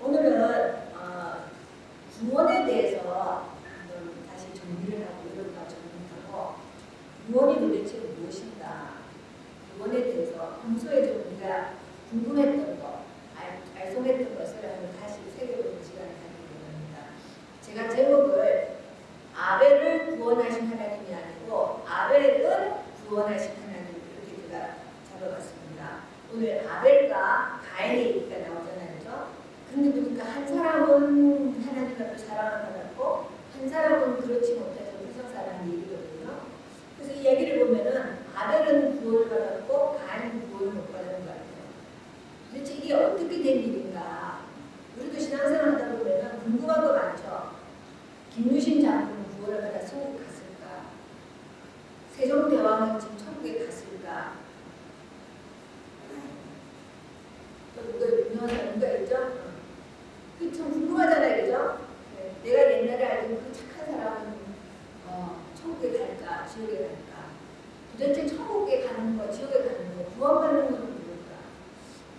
오늘은 어, 구원에 대해서 한번 다시 정리를 하고 이런가 정리하고 구원이 도대체 무엇인가 구원에 대해서 평소에 좀 우리가 궁금했던 거, 알, 알송했던 것을 한번 다시 새겨보는 시간을 가지고 합니다. 제가 제목을 아벨을 구원하신 하나님이 아니고 아벨은 구원하신 하나님 이렇게 제가 잡아봤습니다. 오늘 아벨과 가인의 얘기가 나오잖아요. 그죠? 근데 보니까 한 사람은 하나님 앞에 사랑을 받았고 한 사람은 그렇지 못해서 불성사라는 얘기거든요. 그래서 이 얘기를 보면은 아벨은 구원을 받았고 가인은 구원을 못 받은 것 같아요. 도대체 이게 어떻게 된 일인가? 우리도 신앙생활 하다 보면은 궁금한 거 많죠. 김유신 장군은 구원을 받아 천국 갔을까? 세종대왕은 지금 천국에 갔을까? 또 누가 유명한 사람 누가 있죠? 그참 궁금하잖아요, 그죠? 네, 내가 옛날에 알던 그 착한 사람은 어, 천국에 갈까, 지옥에 갈까? 도대체 천국에 가는 거, 지옥에 가는 거, 구원받는 건 뭘까?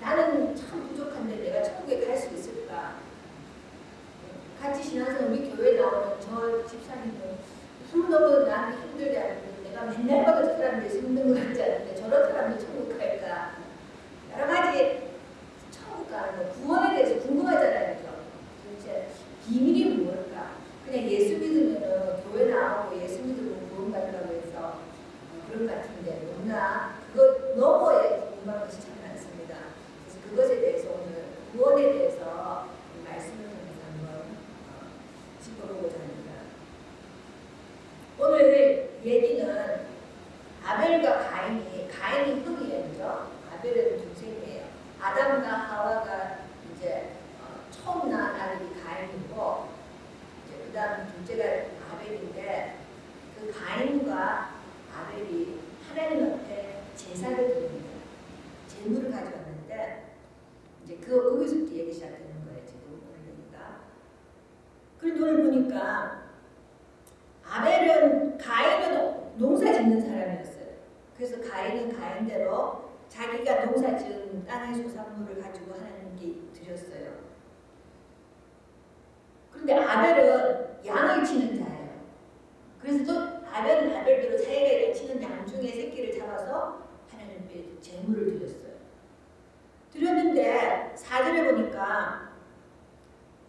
나는 참 부족한데 내가 천국에 갈 수 있을까? 같이 신앙생활 우리 교회 나오는 저 집사님은 너무 나한테 힘들지 않은데 내가 맨날 봐도 저 사람들이 힘든 것 같지 않은데 저런 사람이 천국 갈까? 여러 가지 천국 가는 거, 구원에 대해서 궁금하잖아요. 그죠? 도대체 비밀이 뭘까? 그냥 예수 믿으면 교회 나오고 예수 믿으면 구원 받는다고 해서 어, 그런 것 같은데 너무나 그것 너머에 궁금한 것이 참 많습니다. 그래서 그것에 대해서 오늘 구원에 대해서 말씀을 통해서 한번 어, 짚어보고자 합니다. 오늘 얘기는 아벨과 가인이 가인이 흙이에요, 그죠? 아벨은 동생이에요. 아담과 하와가 이제 어, 처음 낳은 아들이 가인이고 이제 그다음 둘째가 아벨인데 그 가인과 아벨이 하나님 앞에 제사를 드립니다. 제물을 가져왔는데 이제 그 거기서부터 얘기 시작되는 거예요. 지금 오늘 얘기가. 그런데 오늘 보니까 아벨은 가인은 농사 짓는 사람이었어요. 그래서 가인은 가인대로 자기가 농사 지은 땅의 소산물을 가지고 하나님께 드렸어요. 그런데 아벨은 양을 치는 자예요. 그래서 또 아벨은 아벨대로 자기가 치는 양 중에 새끼를 잡아서 하나님께 제물을 드렸어요. 드렸는데 사절에 보니까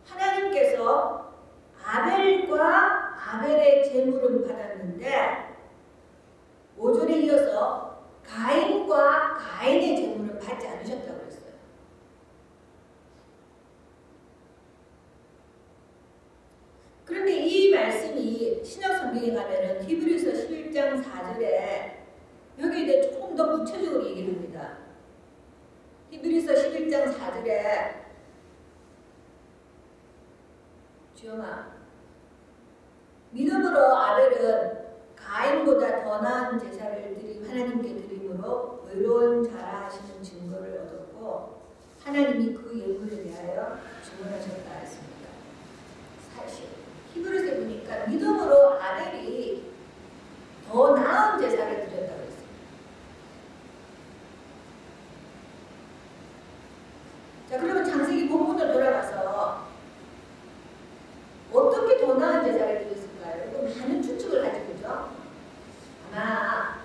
하나님께서 아벨과 아벨의 제물은 받았는데 5절에 이어서 가인과 가인의 제물은 받지 않으셨다고 그랬어요. 그런데 이 말씀이 신약 성경에 가면은 히브리서 11장 4절에 여기에 대해 조금 더 구체적으로 얘기를 합니다. 히브리서 11장 4절에 주영아 믿음으로 아벨은 가인보다 더 나은 제사를 드림 하나님께 드림으로 의로운 자라 하시는 증거를 얻었고 하나님이 그 예물에 대하여 주문하셨다 했습니다. 사실 히브리서에 보니까 믿음으로 아벨이 더 나은 제사를 드렸다고 했어요. 자 그러면 장세기 본문을 돌아가서 어떻게 더 나은 제사를 드렸을까요? 이거 많은 추측을 가지고 있죠. 아마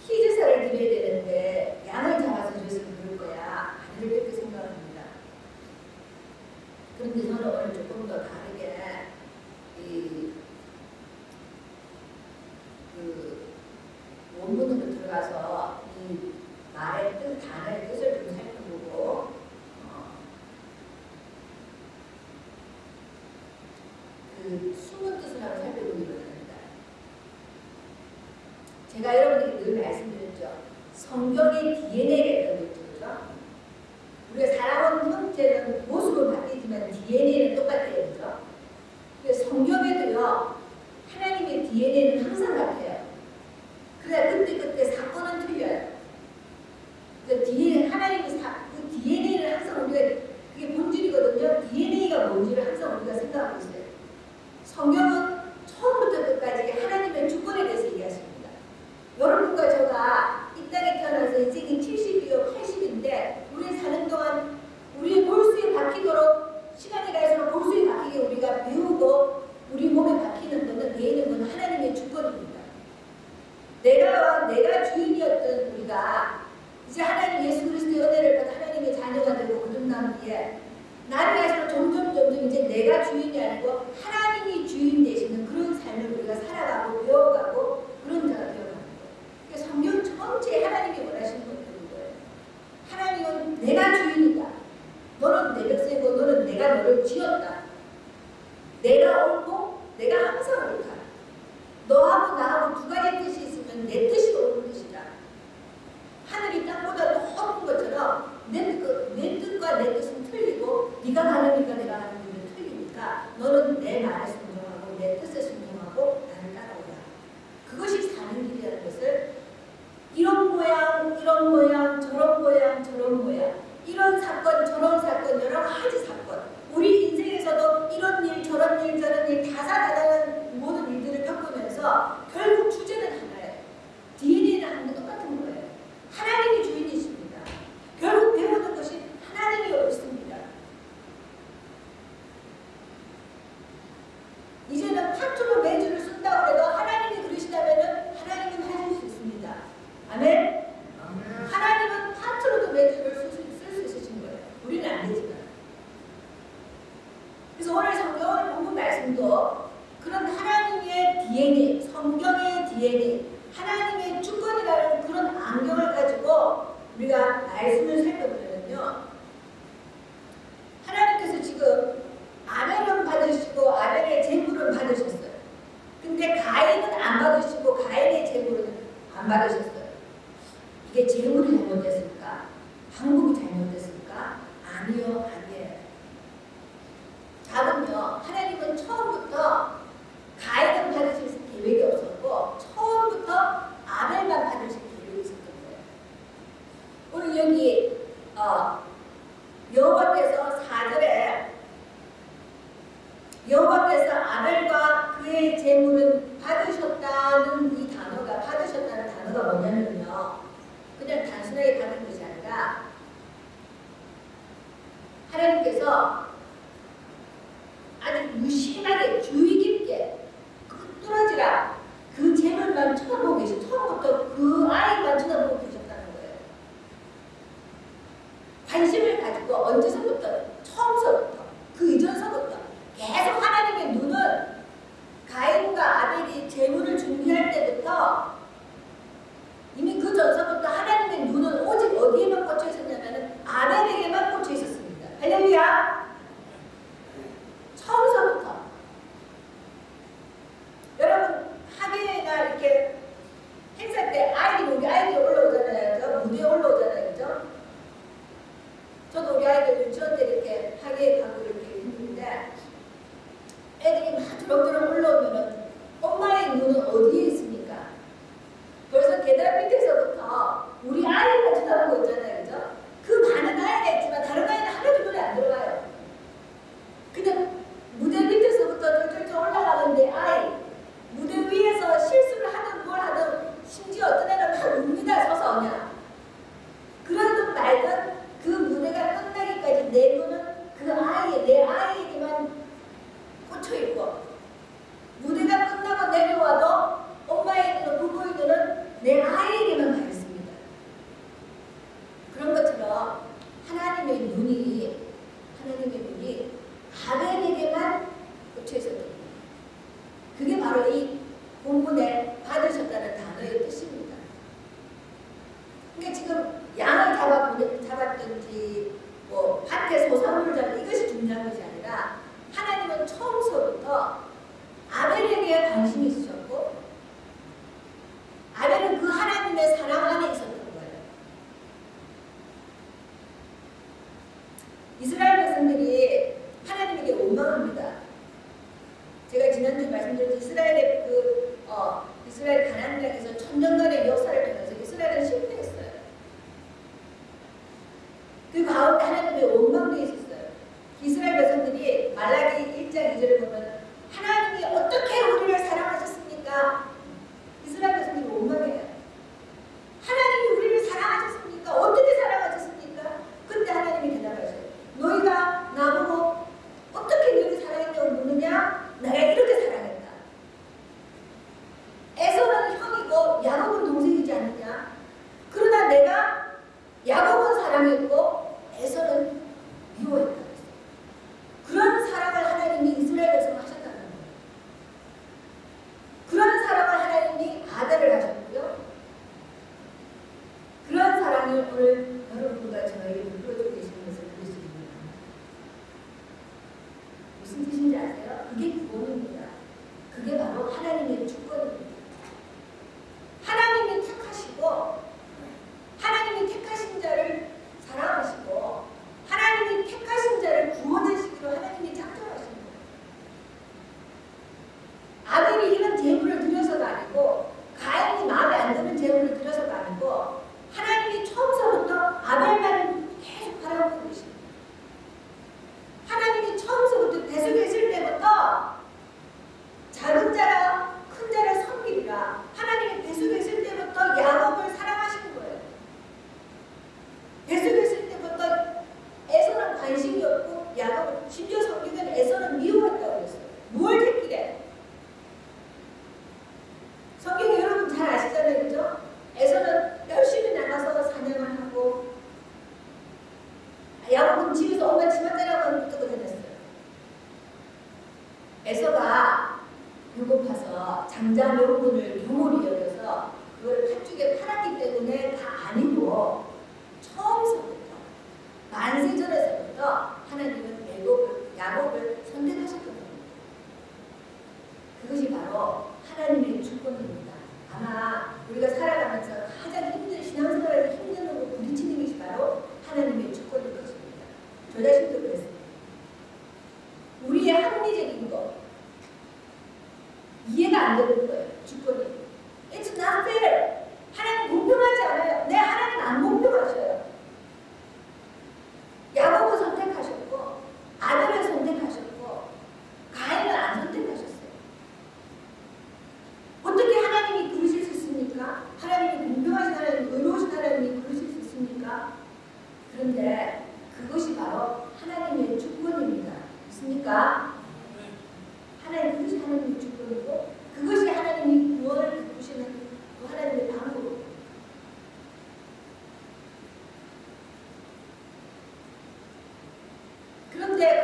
희제사를 드려야 되는데 양을 잡아서 드렸으면 그럴 거야. 아니를 그렇게 생각합니다. 그런데 저는 오늘 조금 더 다르게 이, 그 원문으로 들어가서 이 말의 뜻, 단어의 뜻을 좀 살펴보고 어, 그 숨은 뜻을 한번 살펴보기로 합니다. 제가 여러분에게 늘 말씀드렸죠. 성경의 DNA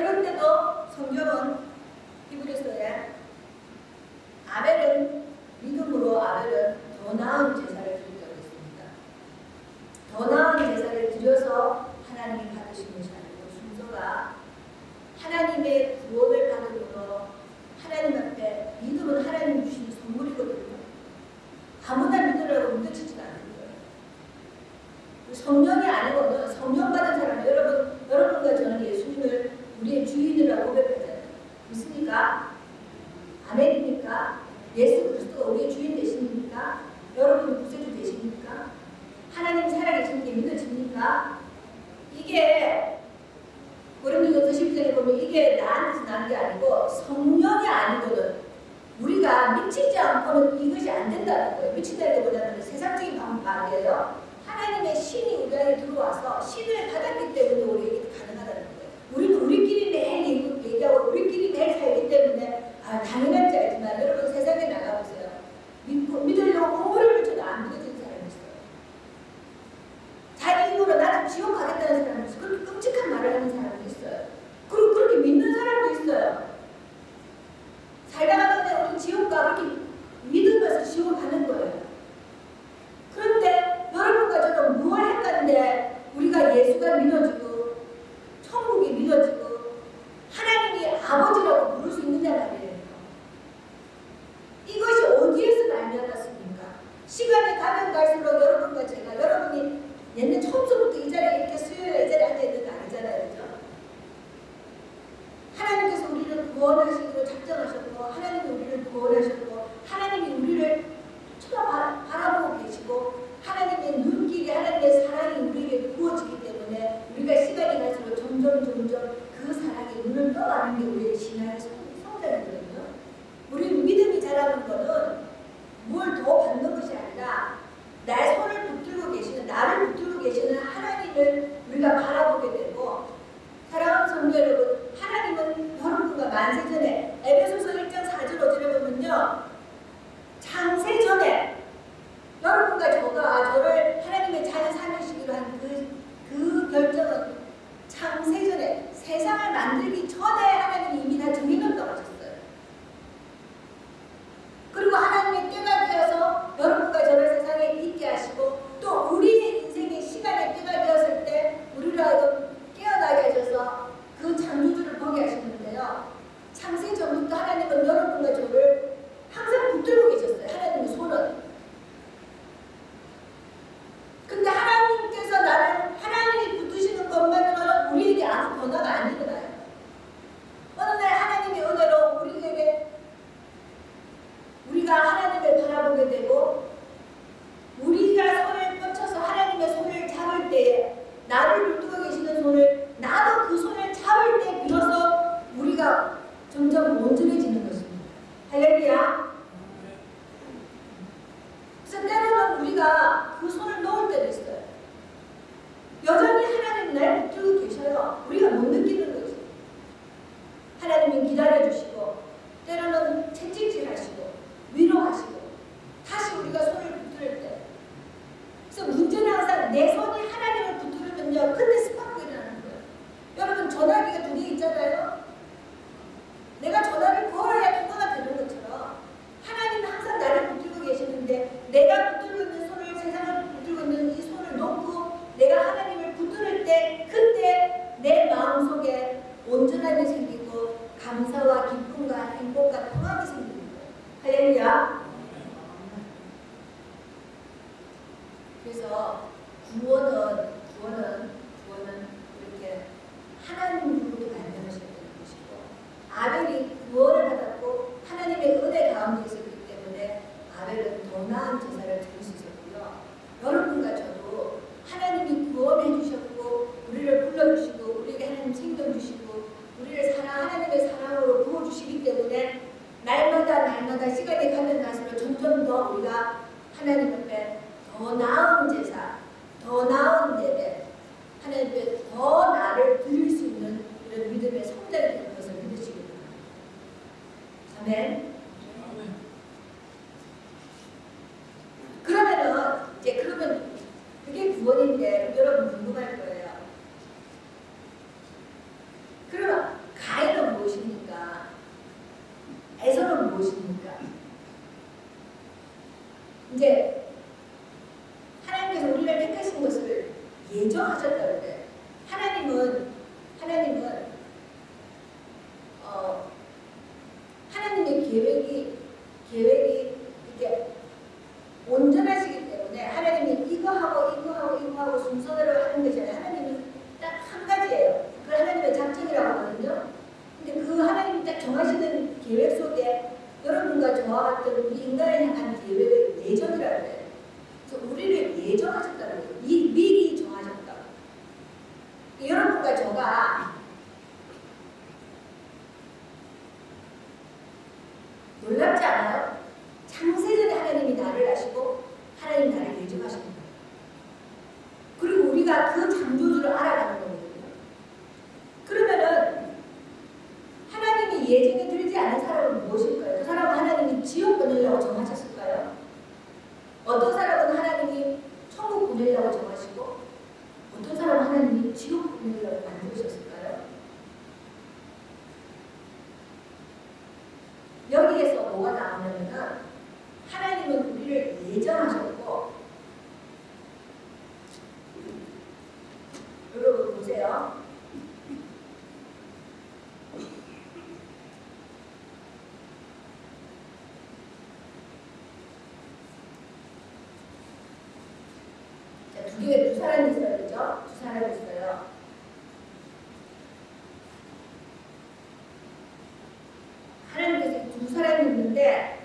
그런데도 성경은 히브리서야 세상을 만들기 전에 언어는 무엇입니까? 이제 뭐가 나오냐면, 하나님은 우리를 예정하셨고 んで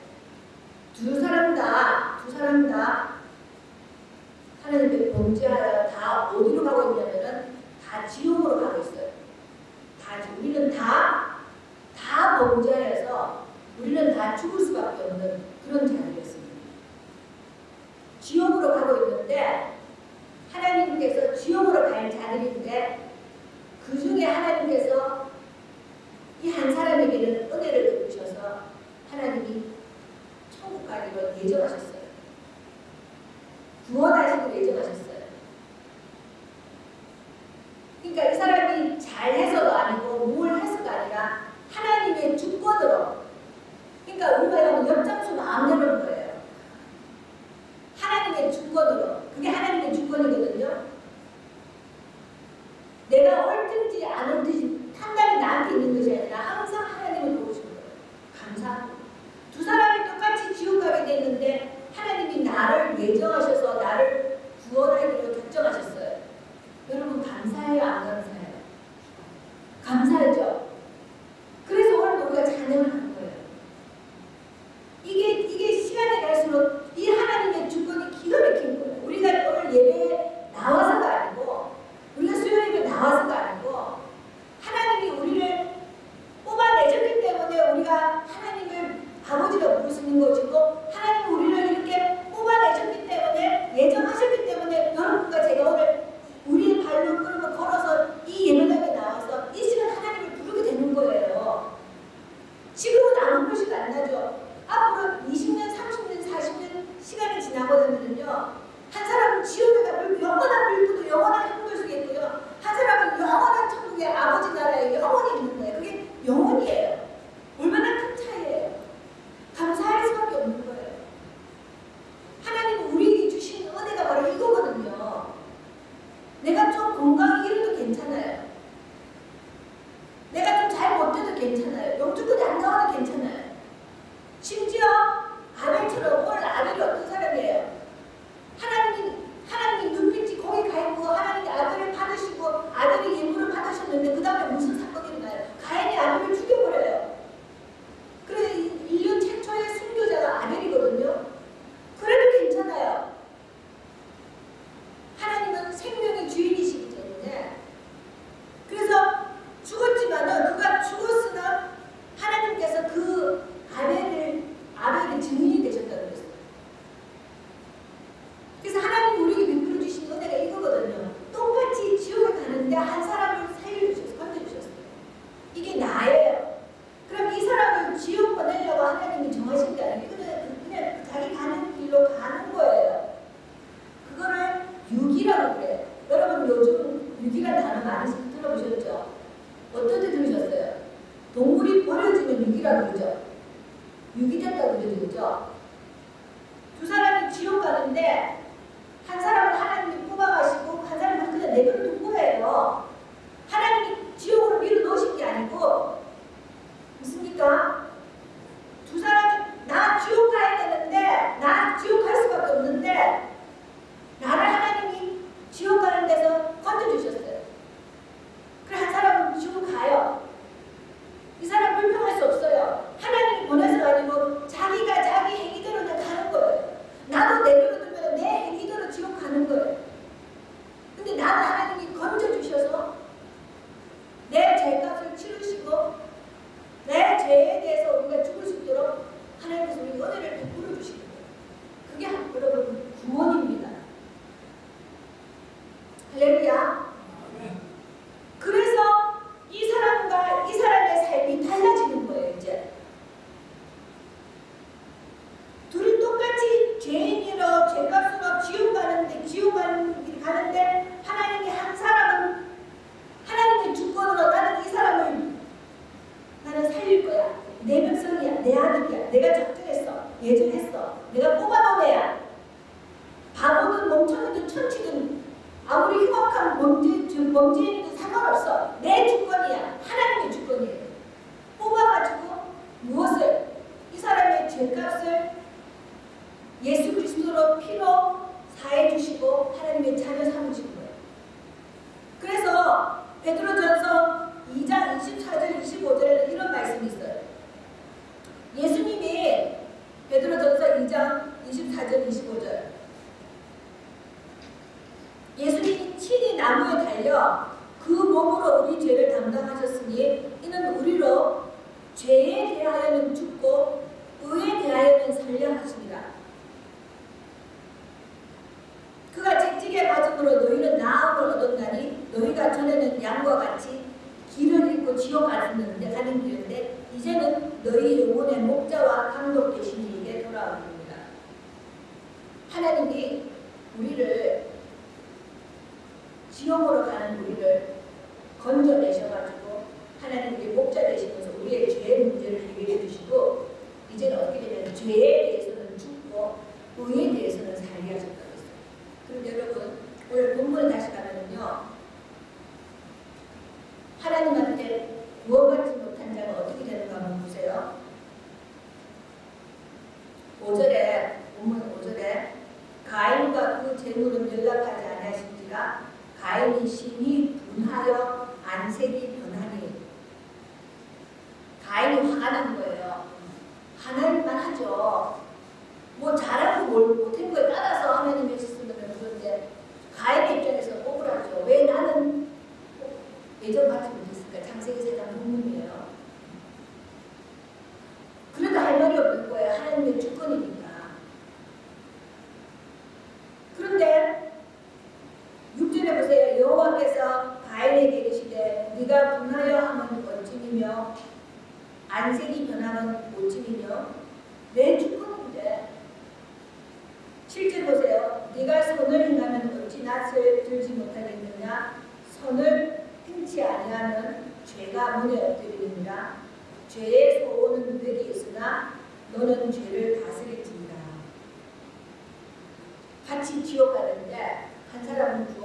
안 되는 거예요. 범죄, 범죄인이든 상관없어. 내 주권 오늘 본문 다시 가면은요.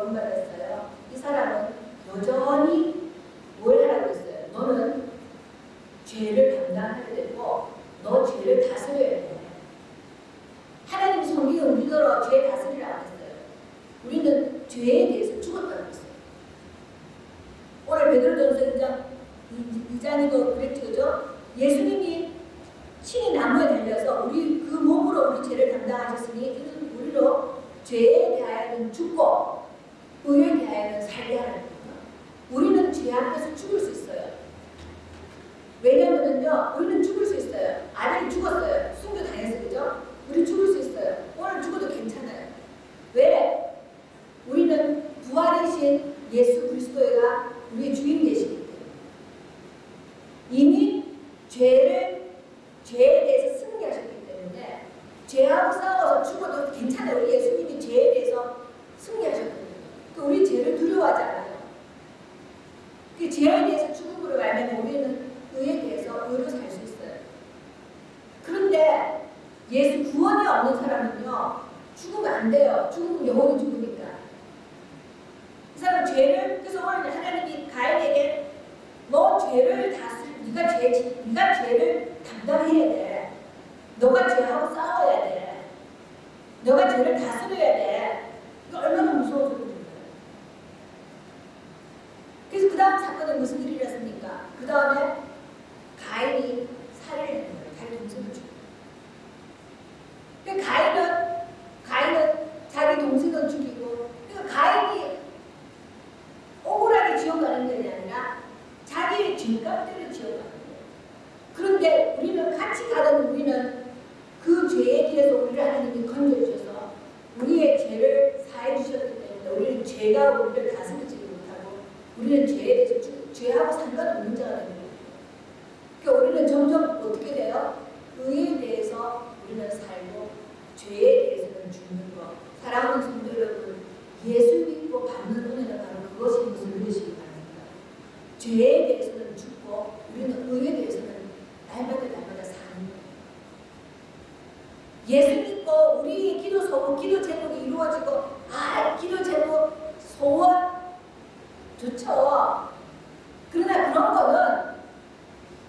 원받았어요. 이 사람은 여전히 뭘 하라고 했어요? 너는 죄를 담당해야 되고 너 죄를 다스려야 죄를 그래서 하나님이 가인에게 너 죄를 다스 네가 죄 네가 죄를 담당해야 돼. 너가 죄하고 싸워야 돼. 너가 죄를 다스려야 돼. 이거 얼마나 무서운 소리인가요? 그래서 그 다음 사건은 무슨 일이 일었습니까? 그 다음에 가인이 살해를 했는 거예요. 자기 동생을 죽고. 그 가인은 가인은 자기 동생을 죽이고 그러니까 가인이 억울하게 지옥 가는 게 아니라 자기의 죄값대로 지옥 가는 거예요. 그런데 우리는 같이 가던 우리는 그 죄에 대해서 우리를 하나님이 건져주셔서 우리의 죄를 사해 주셨기 때문에 우리는 죄가 우리를 다스리지 못하고 우리는 죄에 대해서 죽, 죄하고 상관없는 자가 되는 거예요. 그러니까 우리는 점점 어떻게 돼요? 의에 대해서 우리는 살고 죄에 대해서는 죽는 것. 사랑하는 성도 여러분, 예수 믿고 받는 은혜는 바로 그것인 것을 믿으시기 바랍니다. 죄에 대해서는 죽고 우리는 의에 대해서는 날마다 날마다 사는 거예요. 예수 믿고 우리의 기도 소원, 기도 제목이 이루어지고 아 기도 제목 소원 그러나 그런 거는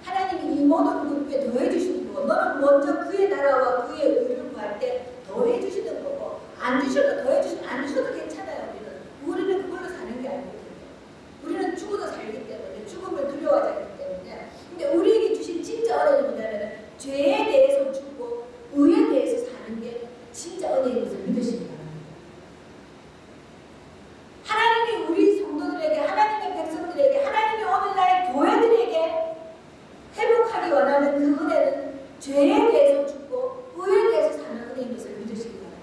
하나님이 이 모든 것에 더해 주시는 거고 너는 먼저 그의 나라와 그의 의를 구할 때 더해 주시는 거고 안 주셔도 더해 주시 안 주셔도 괜찮아요 우리는 우리는 그걸로 사는 게 아니거든요. 우리는 죽어도 살기 때문에 죽음을 두려워하지 않기 때문에 근데 우리에게 주신 진짜 은혜는 뭐냐면 죄에 대해서 죽고 의에 대해서 사는 게 진짜 은혜인 것을 믿으시기 바랍니다. 하나님이 우리 성도들에게 하나님의 백성들에게 하나님이 오늘날 교회들에게 회복하기 원하는 그 은혜는 죄에 대해서 죽고 의에 대해서 사는 은혜인 것을 믿으시기 바랍니다.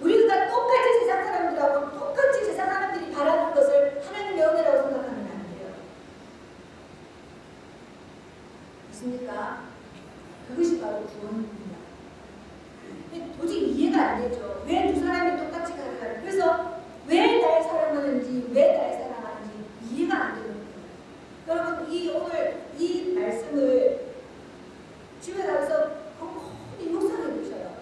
우리가 똑같이 세상 사람들하고 똑같이 세상 사람들이 바라는 것을 하나님의 은혜라고 생각하면 안 돼요. 있습니까? 그것이 바로 구원입니다. 도저히 이해가 안 되죠. 왜 두 사람이 똑같이 가는가? 그래서 왜 날 사랑하는지, 왜 날 사랑하는지 이해가 안 되는 거예요. 여러분, 이 오늘 이 말씀을 집에 가서 꼼꼼히 묵상해 보셔요.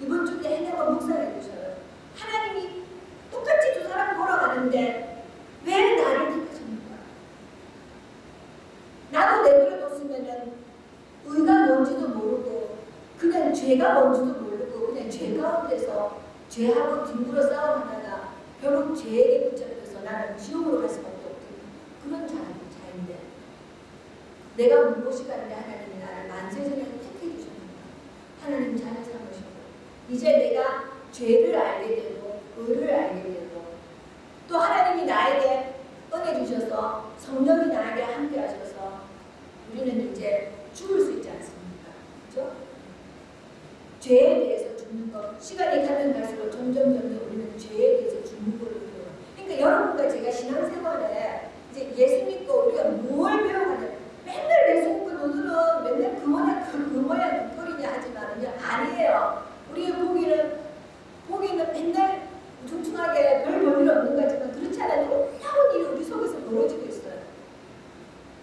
이번 주에 해내고 묵상해 보셔요. 하나님이 똑같이 두 사람 걸어가는데 왜 나를 택하십니까? 나도 내버려뒀으면은 의가 뭔지도 모르고 그냥 죄가 뭔지도 모르고 그냥 죄 가운데서 죄하고 뒷물어 싸움하다가 결국 죄에 붙잡혀서 나는 지옥으로 갈 수밖에 없는 그런 자, 자인데 내가 무엇이 간데 하나님이 나를 만세전에 택해 주셨는가 하나님 자녀 삼으시고 이제 내가 죄를 알게 되고 의를 알게 되고 또 하나님이 나에게 은혜 주셔서 성령이 나에게 함께 하셔서 우리는 이제 죽을 수 있지 않습니까? 죄에 대해서 죽는 것 시간이 가면 갈수록 점점 점점 우리는 죄에 대해서 죽는 걸로 배워요. 그러니까 여러분과 제가 신앙생활에 이제 예수 믿고 우리가 뭘 배워가냐 맨날 예수 믿고 너들은 맨날 그 모양 그, 그 모양 그 꼴이냐 하지만은요 아니에요. 우리의 보기는 보기는 맨날 퉁퉁하게 별 볼일 없는 거지만 그렇지 않아도 놀라운 일이 우리 속에서 벌어지고 있어요.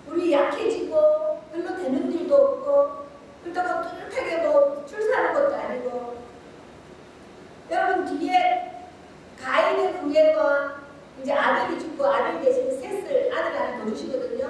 우리 약해지고 별로 되는 일도 없고 그렇다고 뚜렷하게 뭐 출산하는 것도 아니고 여러분 뒤에 가인의 후예와 이제 아들이 죽고 아들 대신 셋을 아들 하나 더 주시거든요.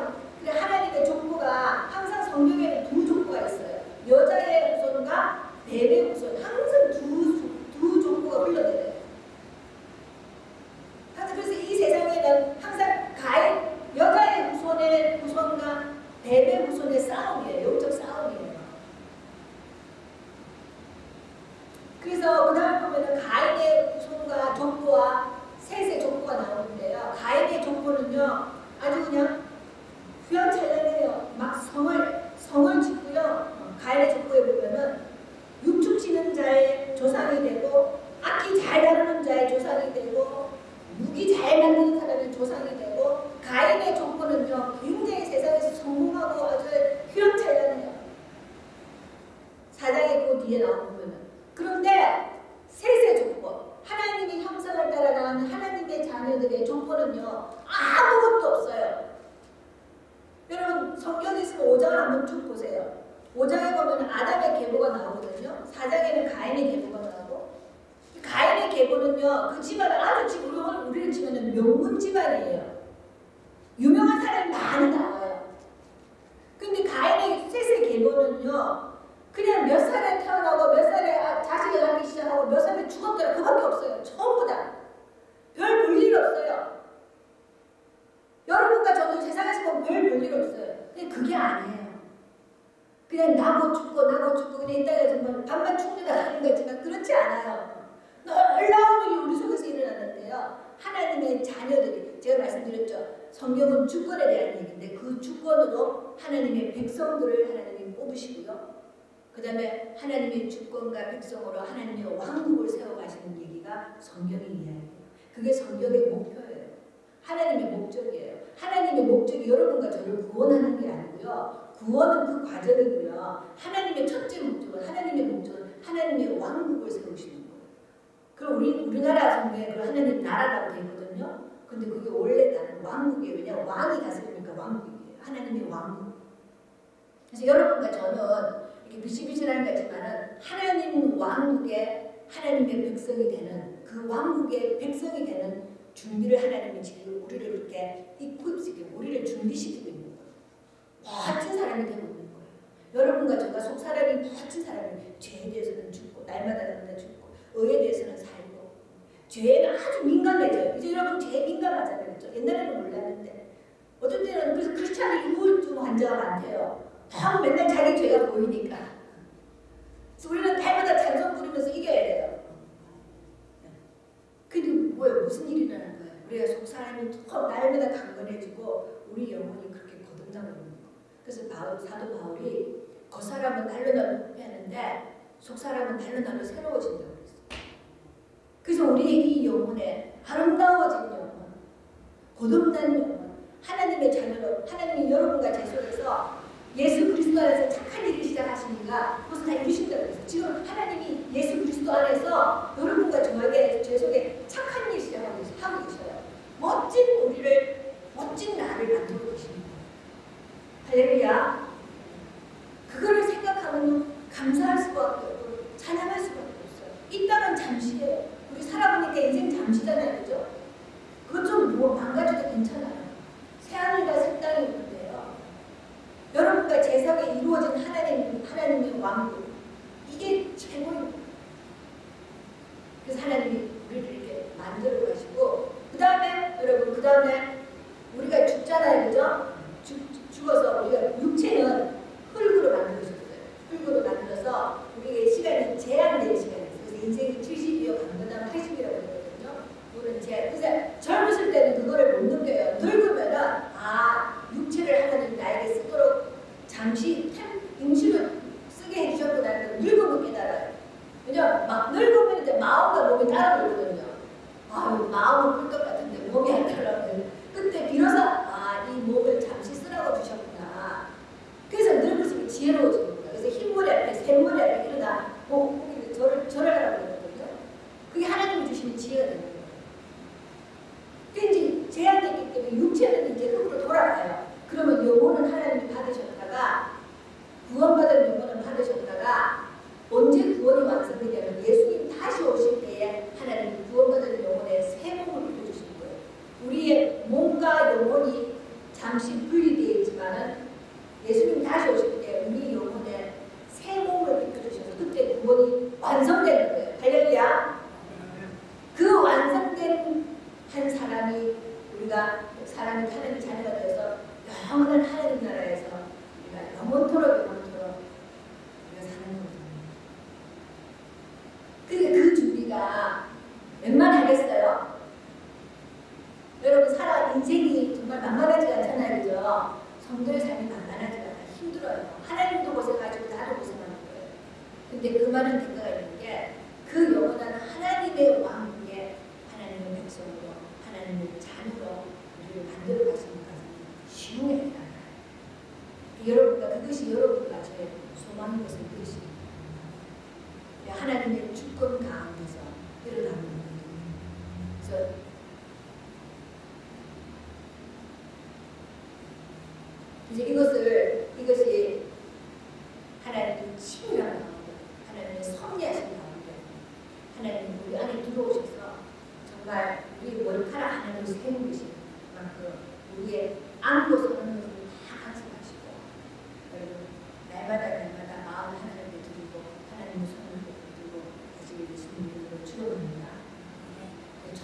그게 성경의 목표예요. 하나님의 목적이에요. 하나님의 목적이 여러분과 저를 구원하는 게 아니고요. 구원은 그 과정이고요. 하나님의 첫째 목적은 하나님의 목적은 하나님의 왕국을 세우시는 거예요. 그럼 우리 우리나라 성경에 그 하나님 나라라고 되어 있거든요. 근데 그게 원래 나는 왕국이에요. 왜냐 왕이 다스리니까 왕국이에요. 하나님의 왕국. 그래서 여러분과 저는 이렇게 비실비실한 거지만은 하나님 왕국의 하나님의 백성이 되는 그 왕국의 백성이 되는 준비를 하나님이 지금 우리를 이렇게 이끌시키고 우리를 준비시키고 있는 거예요. 멋진 사람이 되고 있는 거예요. 여러분과 저가 속 사람이 멋진 사람이 죄에 대해서는 죽고 날마다 날마다 죽고 의에 대해서는 살고 죄에는 아주 민감해져요. 이제 여러분 죄에 민감하잖아요. 옛날에는 몰랐는데 어떤 때는 그래서 크리스찬이 우울증 환자가 많대요. 너무 맨날 자기 죄가 보이니까. 그래서 우리는 달마다 찬송 부르면서 이겨야 돼요. 근데 뭐야 무슨 일이 일어나는 거예요? 우리가 속 사람이 더 날마다 강건해지고 우리 영혼이 그렇게 거듭나고 있는 거. 그래서 바울, 사도 바울이 겉 사람은 날로 날로 하는데 속 사람은 날로 날로 새로워진다고 그랬어요. 그래서 우리의 이 영혼에 아름다워진 영혼, 거듭난 영혼, 하나님의 자녀로 하나님이 여러분과 제 속에서 예수 그리스도 안에서 착한 일을 시작하시니까 그것을 다 이루신다고 그랬어요. 지금 하나님이 예수 그리스도 안에서 여러분과 저에게 제 속에 착한 일 시작하고 계셔요. 멋진 우리를 멋진 나를 만들고 거예요. 할렐루야. 그거를 생각하면 감사할 수밖에 없고 찬양할 수밖에 없어요. 이 땅은 잠시예요. 우리 살아보니까 인생 잠시잖아요, 그죠? 그것 좀뭐 망가져도 괜찮아요. 새하늘과 새 땅이 있는데요. 여러분과 제석에 이루어진 하나님, 하나님의 왕국 이게 최고입니다. 그래서 하나님이 우리를 이렇게 만들어 가시고 그 다음에 여러분 그 다음에 우리가 죽잖아요, 그죠? 죽, 죽어서 우리가 육체는 흙으로 만들어졌어요. 흙으로 만들어서 우리의 시간이 제한된 시간이에요. 그래서 인생이 70이요, 강건하면 80이라고 그러거든요. 우리는 제 그래서 젊으실 때는 그거를 못 느껴요. 늙으면은 아 육체를 하나님 나에게 쓰도록 잠시 템, 임시로 쓰게 해주셨구나는 걸 늙으면 깨달아요. 왜냐면 막 늙으면 이제 마음과 몸이 따라 돌거든요. 아유 마음은 끌것 같은데 몸이 안 따라가요. 그때 비로소 아이 몸을 잠시 쓰라고 주셨구나. 그래서 늙을수록 지혜로워지는 거예요. 그래서 흰머리 앞에 샘머리 앞에 일어나 목 거기 절을 절을 하라고 그러거든요. 그게 하나님이 주시는 지혜가 되는 거예요. 근데 이제 제한되기 때문에 육체는 이제 흙으로 돌아가요. 그러면 영혼은 하나님이 받으셨다가 구원받은 영혼을 받으셨다가 언제 구원이 완성되냐면 예수님 다시 오실 때에 하나님 구원받은 영혼의 새 몸을 입혀주시는 거예요. 우리의 몸과 영혼이 잠시 분리되어 있지만은 예수님 다시 오실 때 우리 영혼에 새 몸을 입혀주셔서 그때 구원이 완성되는 거예요. 할렐루야. 그 완성된 한 사람이 우리가 사람이 하나님 자녀가 되어서 영원한 하나님 나라에서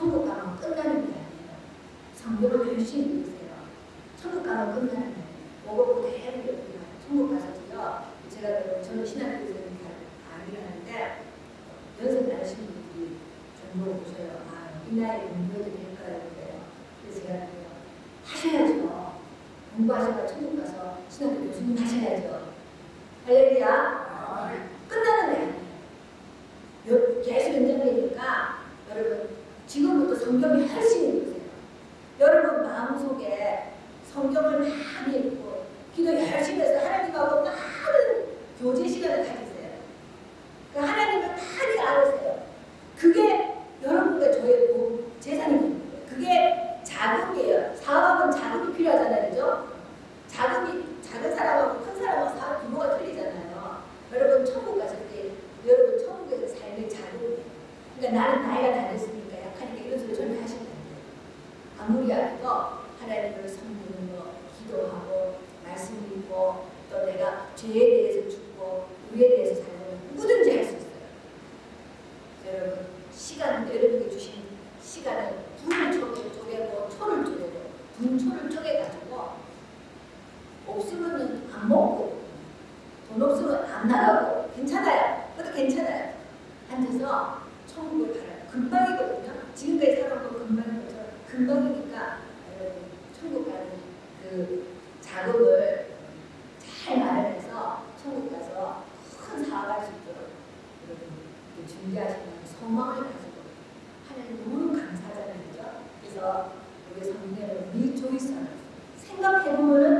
천국 가면 끝나는 게 아니에요. 성교를 할수 있는 세요 천국 가면 끝나는 게. 여러분 시간 여러분이 주신 시간을 분을 쪼개, 쪼개고 초를 쪼개고 분초를 쪼개가지고 없으면 안 먹고 돈 없으면 안 나가고 괜찮아요. 그것도 괜찮아요. 앉아서 천국을 가라. 금방이거든요. 지금까지 살아온 금방이죠 금방이니까 여러분 천국 가는 그 자금을 잘 마련해서 천국 가서 큰 사업할 수 있도록 여러분 준비하시고 소망을 가지고 하나님 너무 감사하다는 거죠. 그래서 우리 성경을 미조이서 생각해보면